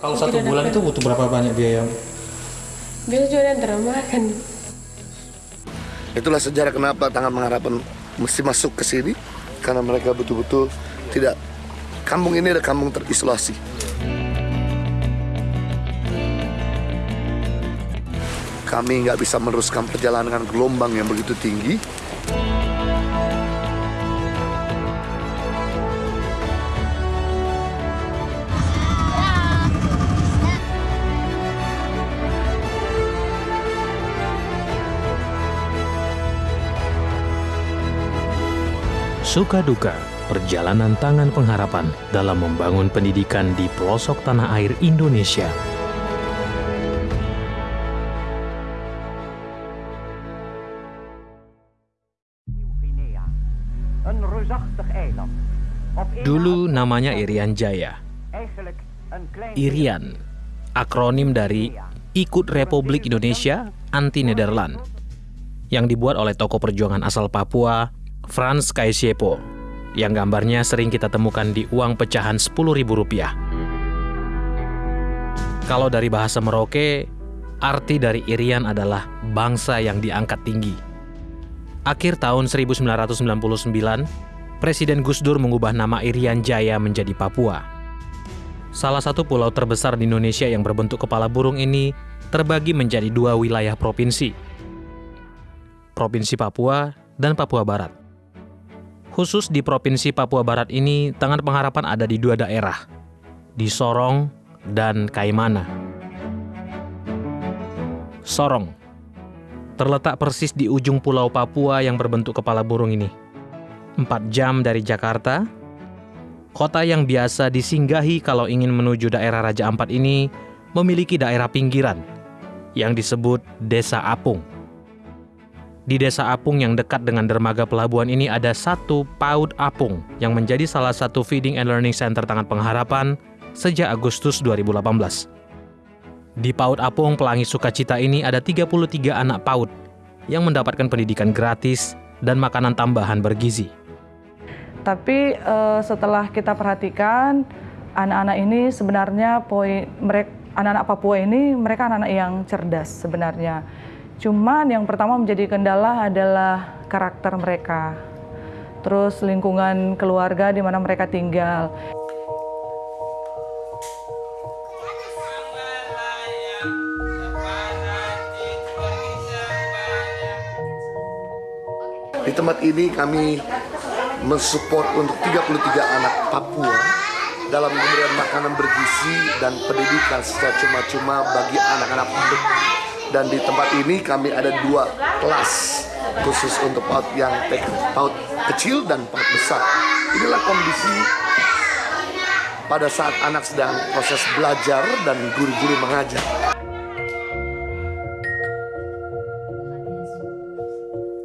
Kalau satu bulan itu butuh berapa banyak biaya? Biasa juga ada drama kan. Itulah sejarah kenapa Tangan Pengharapan mesti masuk ke sini karena mereka betul-betul tidak kampung ini adalah kampung terisolasi. Kami nggak bisa meneruskan perjalanan dengan gelombang yang begitu tinggi. Suka duka, perjalanan tangan pengharapan dalam membangun pendidikan di pelosok tanah air Indonesia. Dulu na- namanya Irian Jaya. Irian, akronim dari Ikut Republik Indonesia Anti Nederland, yang dibuat oleh tokoh perjuangan asal Papua, Frans Kaisiepo, yang gambarnya sering kita temukan di uang pecahan Rp10.000. Kalau dari bahasa Merauke, arti dari Irian adalah bangsa yang diangkat tinggi. Akhir tahun 1999, Presiden Gus Dur mengubah nama Irian Jaya menjadi Papua. Salah satu pulau terbesar di Indonesia yang berbentuk kepala burung ini terbagi menjadi dua wilayah provinsi. Provinsi Papua dan Papua Barat. Khusus di Provinsi Papua Barat ini, Tangan Pengharapan ada di dua daerah, di Sorong dan Kaimana. Sorong terletak persis di ujung pulau Papua yang berbentuk kepala burung ini. Empat jam dari Jakarta, kota yang biasa disinggahi kalau ingin menuju daerah Raja Ampat ini memiliki daerah pinggiran yang disebut Desa Apung. Di Desa Apung yang dekat dengan dermaga pelabuhan ini ada satu PAUD Apung yang menjadi salah satu feeding and learning center Tangan Pengharapan sejak Agustus 2018. Di PAUD Apung Pelangi Sukacita ini ada 33 anak PAUD yang mendapatkan pendidikan gratis dan makanan tambahan bergizi. Tapi eh, setelah kita perhatikan anak-anak ini sebenarnya poin mereka anak-anak Papua ini mereka anak-anak yang cerdas sebenarnya. Cuman yang pertama menjadi kendala adalah karakter mereka. Terus lingkungan keluarga di mana mereka tinggal. Di tempat ini kami mensupport untuk 33 anak Papua dalam pemberian makanan bergizi dan pendidikan secara cuma-cuma bagi anak-anak PAUD. Dan di tempat ini kami ada dua kelas khusus untuk PAUD yang TK, PAUD kecil dan PAUD besar. Inilah kondisi pada saat anak sedang proses belajar dan guru-guru mengajar.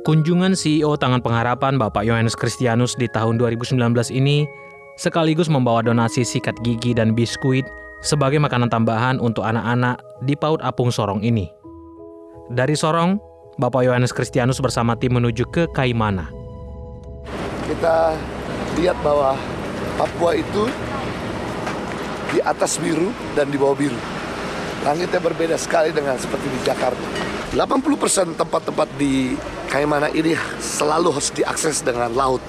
Kunjungan CEO Tangan Pengharapan Bapak Yohanes Kristianus di tahun 2019 ini sekaligus membawa donasi sikat gigi dan biskuit sebagai makanan tambahan untuk anak-anak di PAUD Apung Sorong ini. Dari Sorong, Bapak Yohanes Kristianus bersama tim menuju ke Kaimana. kita lihat bahwa Papua itu di atas biru dan di bawah biru. Langitnya berbeda sekali dengan seperti di Jakarta. 80% tempat-tempat di Kaimana ini selalu harus diakses dengan laut.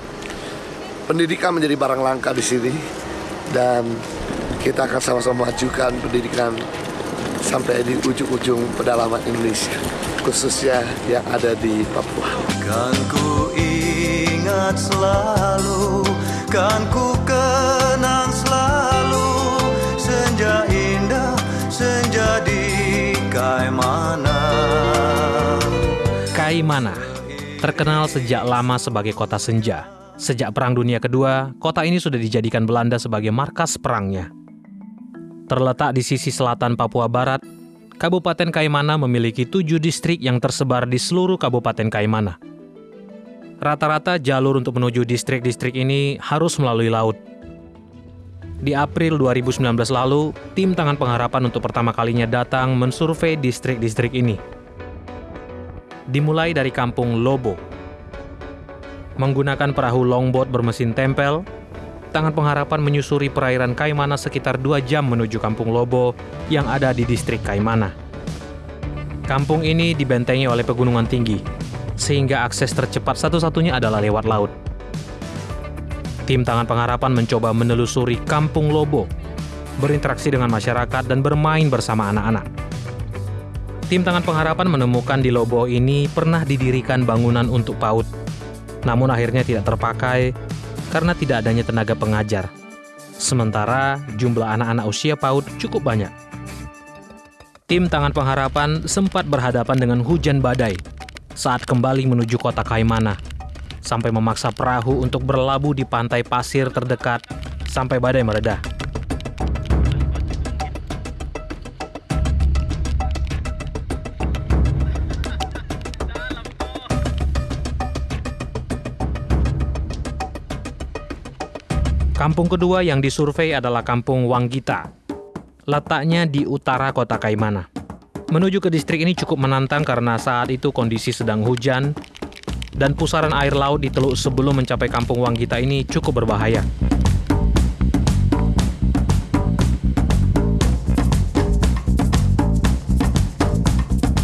Pendidikan menjadi barang langka di sini dan kita akan sama-sama majukan pendidikan sampai di ujung-ujung pedalaman Indonesia, khususnya yang ada di Papua. Kan ku ingat selalu, kan ku kenang selalu Senja indah, senja di Kaimana Kaimana terkenal sejak lama sebagai kota senja. Sejak Perang Dunia Kedua, kota ini sudah dijadikan Belanda sebagai markas perangnya. Terletak di sisi selatan Papua Barat, Kabupaten Kaimana memiliki tujuh distrik yang tersebar di seluruh Kabupaten Kaimana. Rata-rata jalur untuk menuju distrik-distrik ini harus melalui laut. Di April 2019 lalu, tim Tangan Pengharapan untuk pertama kalinya datang mensurvei distrik-distrik ini. Dimulai dari kampung Lobo. Menggunakan perahu longboat bermesin tempel, Tangan Pengharapan menyusuri perairan Kaimana sekitar 2 jam menuju Kampung Lobo yang ada di distrik Kaimana. Kampung ini dibentengi oleh pegunungan tinggi, sehingga akses tercepat satu-satunya adalah lewat laut. Tim Tangan Pengharapan mencoba menelusuri Kampung Lobo, berinteraksi dengan masyarakat dan bermain bersama anak-anak. Tim Tangan Pengharapan menemukan di Lobo ini pernah didirikan bangunan untuk PAUD, namun akhirnya tidak terpakai karena tidak adanya tenaga pengajar. Sementara jumlah anak-anak usia PAUD cukup banyak. Tim Tangan Pengharapan sempat berhadapan dengan hujan badai saat kembali menuju kota Kaimana, sampai memaksa perahu untuk berlabuh di pantai pasir terdekat sampai badai meredah. Kampung kedua yang disurvei adalah Kampung Wanggita. Letaknya di utara kota Kaimana. Menuju ke distrik ini cukup menantang karena saat itu kondisi sedang hujan dan pusaran air laut di teluk sebelum mencapai Kampung Wanggita ini cukup berbahaya.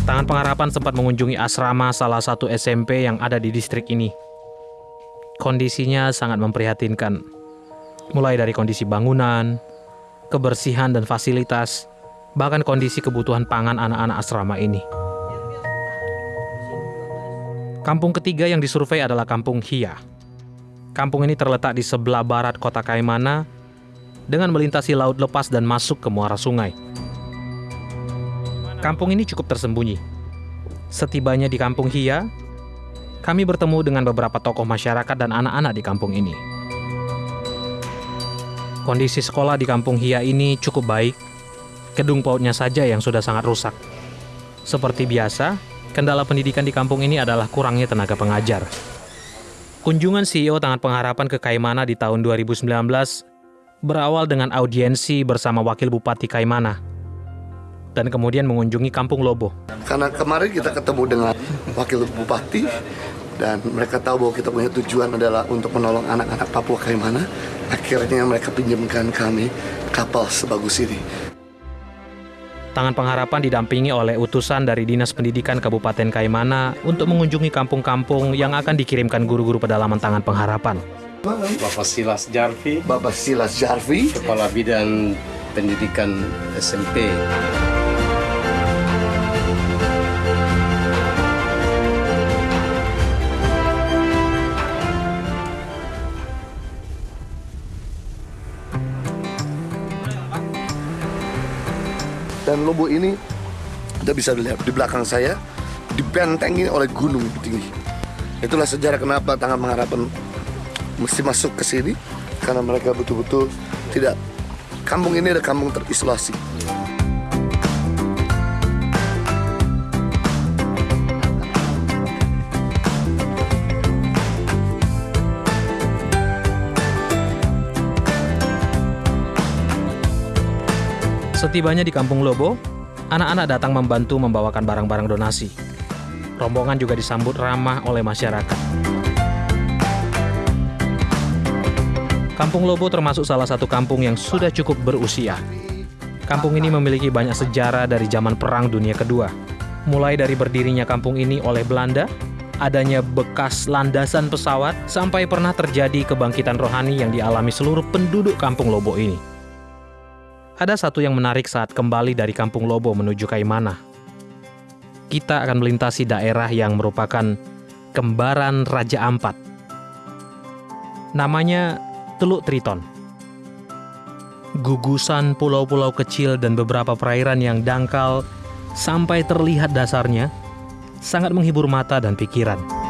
Tangan Pengharapan sempat mengunjungi asrama salah satu SMP yang ada di distrik ini. Kondisinya sangat memprihatinkan mulai dari kondisi bangunan, kebersihan dan fasilitas, bahkan kondisi kebutuhan pangan anak-anak asrama ini. Kampung ketiga yang disurvei adalah Kampung Hia. Kampung ini terletak di sebelah barat kota Kaimana dengan melintasi laut lepas dan masuk ke muara sungai. Kampung ini cukup tersembunyi. Setibanya di Kampung Hia, kami bertemu dengan beberapa tokoh masyarakat dan anak-anak di kampung ini. Kondisi sekolah di kampung Hia ini cukup baik. Gedung pautnya saja yang sudah sangat rusak. Seperti biasa, kendala pendidikan di kampung ini adalah kurangnya tenaga pengajar. Kunjungan CEO Tangan Pengharapan ke Kaimana di tahun 2019 berawal dengan audiensi bersama Wakil Bupati Kaimana dan kemudian mengunjungi Kampung Lobo. Karena kemarin kita ketemu dengan wakil bupati dan mereka tahu bahwa kita punya tujuan adalah untuk menolong anak-anak Papua Kaimana. Akhirnya mereka pinjamkan kami kapal sebagus ini. Tangan Pengharapan didampingi oleh utusan dari Dinas Pendidikan Kabupaten Kaimana untuk mengunjungi kampung-kampung yang akan dikirimkan guru-guru pedalaman Tangan Pengharapan. Bapak Silas Jarvi, Bapak Silas Jarvi, Kepala Bidang Pendidikan SMP. Dan Lobo ini Anda bisa lihat di belakang saya dibentengi oleh gunung tinggi. Itulah sejarah kenapa Tangan Pengharapan mesti masuk ke sini karena mereka betul-betul tidak kampung ini ada kampung terisolasi. Setibanya di Kampung Lobo, anak-anak datang membantu membawakan barang-barang donasi. Rombongan juga disambut ramah oleh masyarakat. Kampung Lobo termasuk salah satu kampung yang sudah cukup berusia. Kampung ini memiliki banyak sejarah dari zaman Perang Dunia Kedua. Mulai dari berdirinya kampung ini oleh Belanda, adanya bekas landasan pesawat, sampai pernah terjadi kebangkitan rohani yang dialami seluruh penduduk Kampung Lobo ini. Ada satu yang menarik saat kembali dari Kampung Lobo menuju Kaimana. Kita akan melintasi daerah yang merupakan kembaran Raja Ampat. Namanya Teluk Triton. Gugusan pulau-pulau kecil dan beberapa perairan yang dangkal sampai terlihat dasarnya sangat menghibur mata dan pikiran.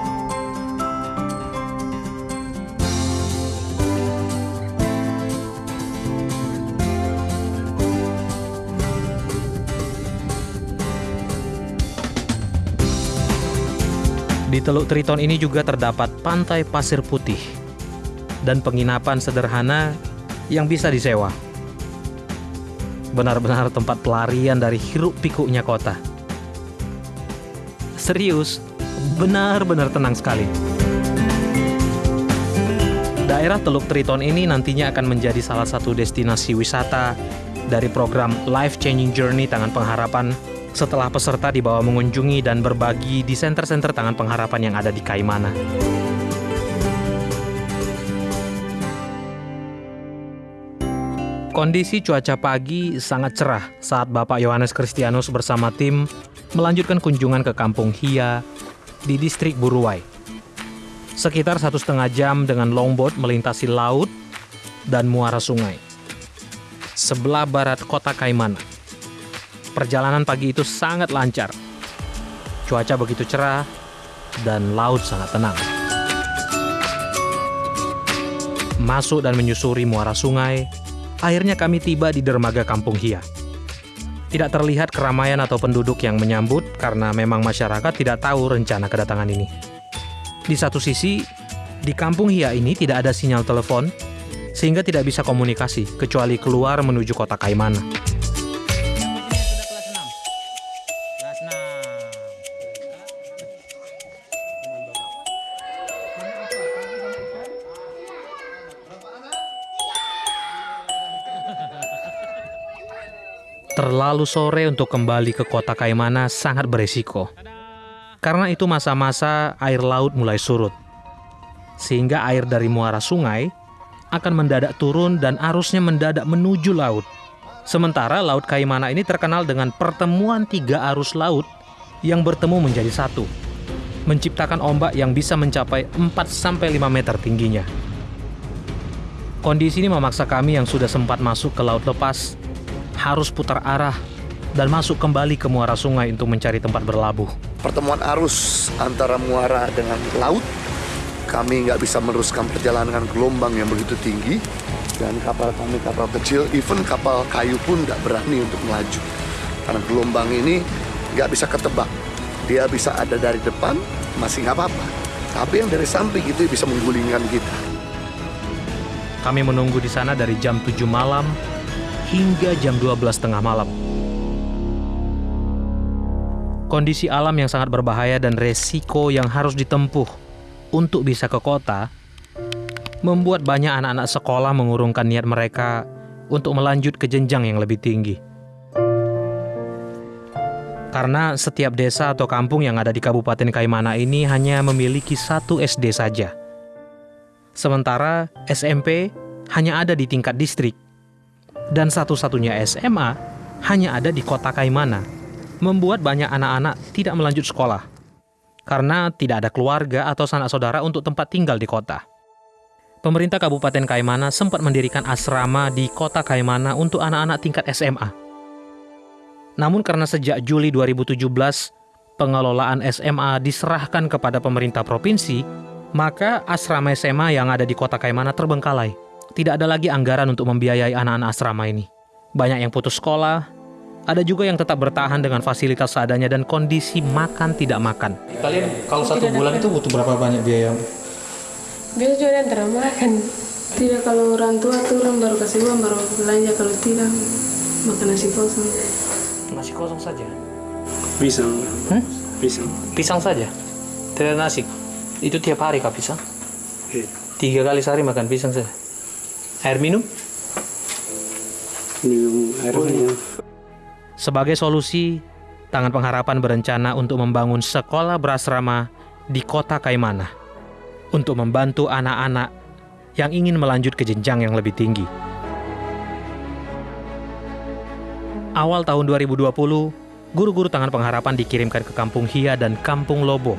Teluk Triton ini juga terdapat pantai pasir putih dan penginapan sederhana yang bisa disewa. Benar-benar tempat pelarian dari hiruk pikuknya kota. Serius, benar-benar tenang sekali. Daerah Teluk Triton ini nantinya akan menjadi salah satu destinasi wisata dari program Life Changing Journey Tangan Pengharapan setelah peserta dibawa mengunjungi dan berbagi di senter-senter Tangan Pengharapan yang ada di Kaimana. Kondisi cuaca pagi sangat cerah saat Bapak Yohanes Kristianus bersama tim melanjutkan kunjungan ke Kampung Hia di distrik Buruwai. Sekitar satu setengah jam dengan longboat melintasi laut dan muara sungai. Sebelah barat kota Kaimana. Perjalanan pagi itu sangat lancar. Cuaca begitu cerah dan laut sangat tenang. Masuk dan menyusuri muara sungai, akhirnya kami tiba di dermaga Kampung Hia. Tidak terlihat keramaian atau penduduk yang menyambut karena memang masyarakat tidak tahu rencana kedatangan ini. Di satu sisi, di Kampung Hia ini tidak ada sinyal telepon, sehingga tidak bisa komunikasi kecuali keluar menuju kota Kaimana. Terlalu sore untuk kembali ke kota Kaimana sangat beresiko. Karena itu masa-masa air laut mulai surut. Sehingga air dari muara sungai akan mendadak turun dan arusnya mendadak menuju laut. Sementara Laut Kaimana ini terkenal dengan pertemuan tiga arus laut yang bertemu menjadi satu. Menciptakan ombak yang bisa mencapai 4-5 meter tingginya. Kondisi ini memaksa kami yang sudah sempat masuk ke laut lepas harus putar arah dan masuk kembali ke muara sungai untuk mencari tempat berlabuh. Pertemuan arus antara muara dengan laut, kami nggak bisa meneruskan perjalanan dengan gelombang yang begitu tinggi, dan kapal kami kapal kecil, even kapal kayu pun nggak berani untuk melaju. Karena gelombang ini nggak bisa ketebak. Dia bisa ada dari depan, masih nggak apa-apa. Tapi yang dari samping itu bisa menggulingkan kita. Kami menunggu di sana dari jam 7 malam hingga jam 12 tengah malam. Kondisi alam yang sangat berbahaya dan resiko yang harus ditempuh untuk bisa ke kota membuat banyak anak-anak sekolah mengurungkan niat mereka untuk melanjut ke jenjang yang lebih tinggi. Karena setiap desa atau kampung yang ada di Kabupaten Kaimana ini hanya memiliki satu SD saja. Sementara SMP hanya ada di tingkat distrik. Dan satu-satunya SMA hanya ada di kota Kaimana. Membuat banyak anak-anak tidak melanjut sekolah. Karena tidak ada keluarga atau sanak saudara untuk tempat tinggal di kota. Pemerintah Kabupaten Kaimana sempat mendirikan asrama di kota Kaimana untuk anak-anak tingkat SMA. Namun karena sejak Juli 2017, pengelolaan SMA diserahkan kepada pemerintah provinsi, maka asrama SMA yang ada di kota Kaimana terbengkalai. Tidak ada lagi anggaran untuk membiayai anak-anak asrama ini. Banyak yang putus sekolah, ada juga yang tetap bertahan dengan fasilitas seadanya dan kondisi makan tidak makan. Kalian kalau satu bulan itu butuh berapa banyak biaya? Biasa juga antara makan. Tidak kalau orang tua tuh orang baru kasih uang baru belanja kalau tidak makan nasi kosong. Nasi kosong saja. Pisang. Hmm? Pisang. Pisang saja. Tidak nasi. Itu tiap hari kah pisang? Iya. Tiga kali sehari makan pisang saja. Air minum? Minum air minum. Sebagai solusi, Tangan Pengharapan berencana untuk membangun sekolah berasrama di kota Kaimana untuk membantu anak-anak yang ingin melanjut ke jenjang yang lebih tinggi. Awal tahun 2020, guru-guru Tangan Pengharapan dikirimkan ke Kampung Hia dan Kampung Lobo.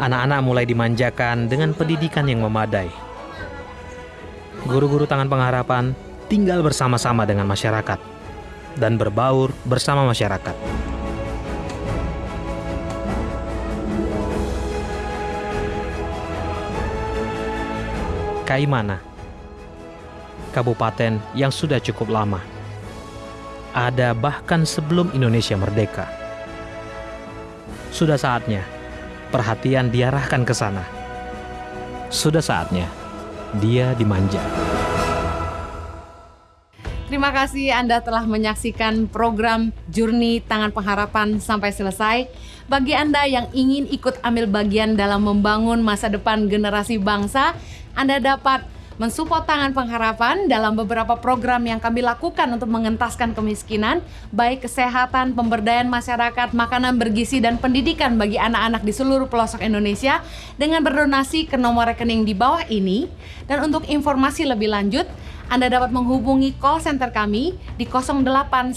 Anak-anak mulai dimanjakan dengan pendidikan yang memadai. Guru-guru Tangan Pengharapan tinggal bersama-sama dengan masyarakat dan berbaur bersama masyarakat. Kaimana, kabupaten yang sudah cukup lama. Ada bahkan sebelum Indonesia merdeka. Sudah saatnya perhatian diarahkan ke sana. Sudah saatnya dia dimanja. Terima kasih Anda telah menyaksikan program Journey Tangan Pengharapan sampai selesai. Bagi Anda yang ingin ikut ambil bagian dalam membangun masa depan generasi bangsa, Anda dapat mensupport Tangan Pengharapan dalam beberapa program yang kami lakukan untuk mengentaskan kemiskinan, baik kesehatan, pemberdayaan masyarakat, makanan bergizi, dan pendidikan bagi anak-anak di seluruh pelosok Indonesia dengan berdonasi ke nomor rekening di bawah ini. Dan untuk informasi lebih lanjut, Anda dapat menghubungi call center kami di 0813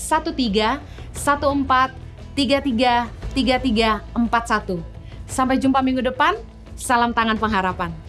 14 33 3341. Sampai jumpa minggu depan. Salam Tangan Pengharapan.